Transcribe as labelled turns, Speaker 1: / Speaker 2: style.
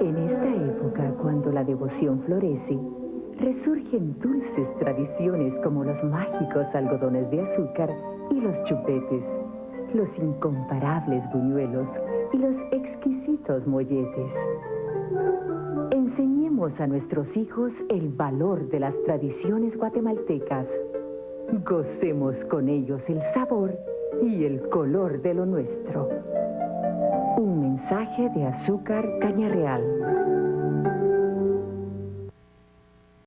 Speaker 1: En esta época, cuando la devoción florece, resurgen dulces tradiciones como los mágicos algodones de azúcar y los chupetes, los incomparables buñuelos y los exquisitos molletes. Enseñemos a nuestros hijos el valor de las tradiciones guatemaltecas. Gocemos con ellos el sabor y el color de lo nuestro. Un mensaje de azúcar caña real.